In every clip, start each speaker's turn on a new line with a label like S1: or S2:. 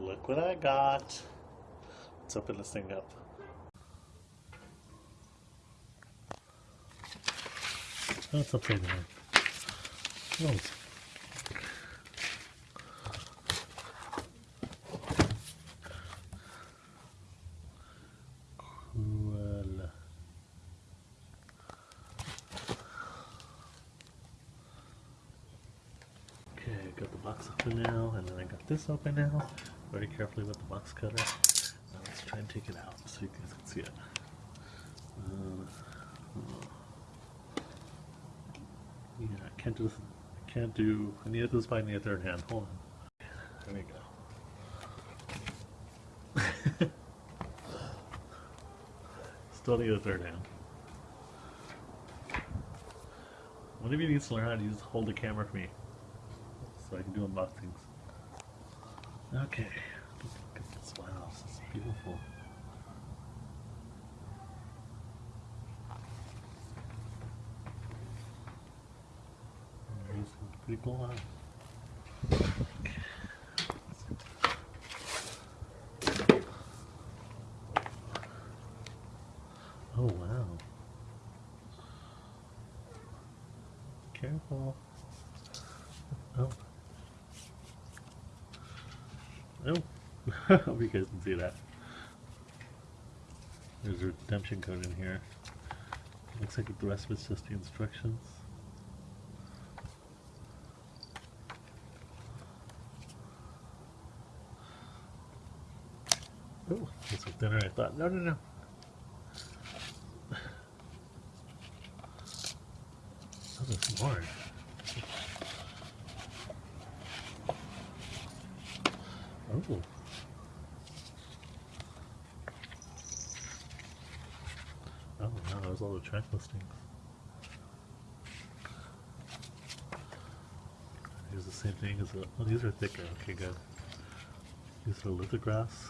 S1: Look what I got. Let's open this thing up. It's upside down. Oh, Cool. Okay, I got the box open now, and then I got this open now. Very carefully with the box cutter. Now let's try and take it out so you guys can see it. Uh. Yeah, I can't do this. I can't do. I need this by the third hand. Hold on. There we go. Still need a third hand. One of you needs to learn how to use hold the camera for me, so I can do unboxings. Okay, look at this. Wow, this is beautiful. Pretty cool, huh? Oh wow. Careful. Oh. Oh. Hope you guys can see that. There's a redemption code in here. Looks like the rest of it's just the instructions. Oh, this was thinner I thought. No, no, no. Oh, there's more. Oh. Oh, wow, there's all the track listings. Here's the same thing as the, oh, these are thicker. Okay, good. These are lithographs.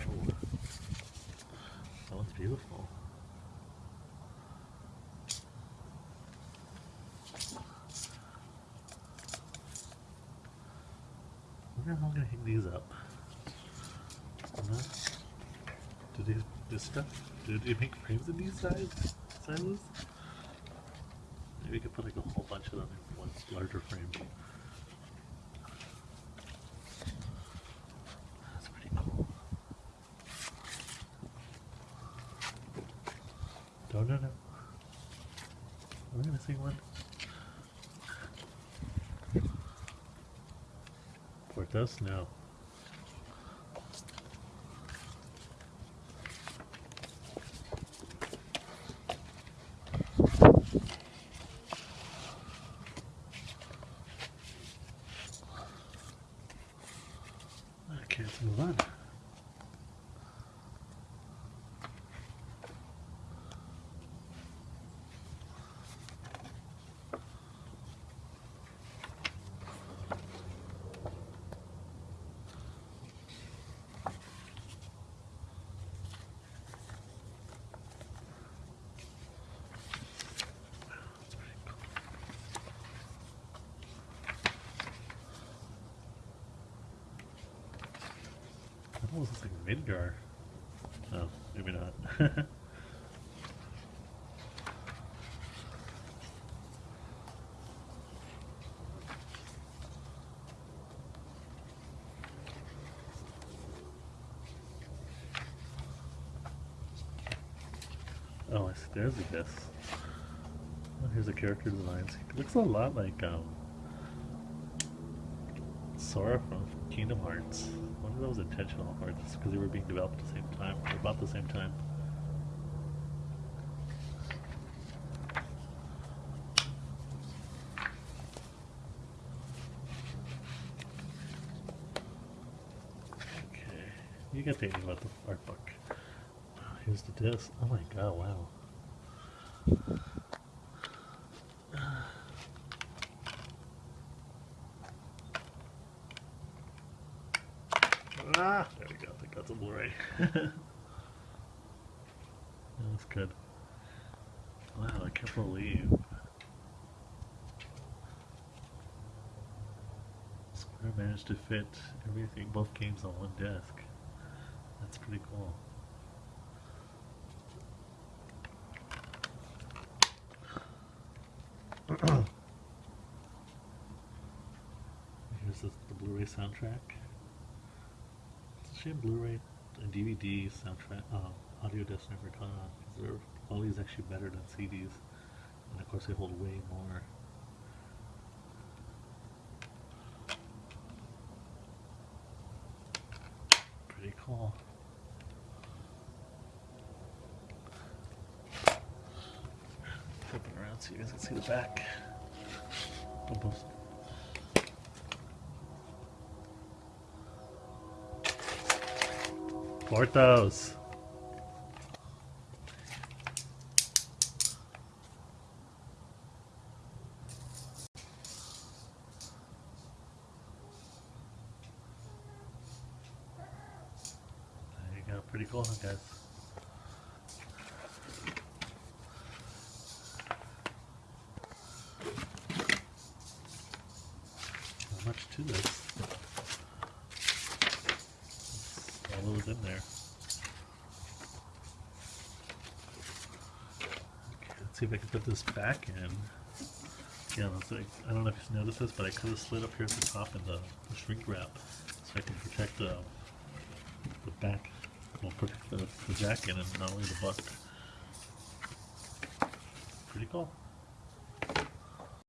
S1: Oh. That one's beautiful. I wonder how I'm gonna hang these up. Do these this stuff? Do they make frames of these size sizes? Maybe we could put like a whole bunch of them in one larger frame. That's pretty cool. No, no, no. Am I missing one? Portos? No. Almost looks like Midgar. Oh, maybe not. oh. There's a guess. Oh, here's the character designs. It looks a lot like um, Sora from Kingdom Hearts. I wonder if that was intentional or just because they were being developed at the same time, or about the same time. Okay, you get thinking about the art book. Here's the disc. Oh my god, wow. Ah, there we go. I think that's a Blu-ray. That's good. Wow, I can't believe. Square managed to fit everything, both games on one desk. That's pretty cool. Here's the, the Blu-ray soundtrack. It's a shame Blu-ray and DVD soundtrack, um, audio discs never caught on because their quality is actually better than CDs, and of course they hold way more. Pretty cool. Flip it around so you guys can see the back. Almost. Portos. There you go. Pretty cool, guys? Not much to this. That was in there. Okay, let's see if I can put this back in. Yeah, like, I don't know if you noticed this, but I could have slid up here at the top in the, the shrink wrap so I can protect the, the back, well, protect the, the jacket and not only the butt. Pretty cool.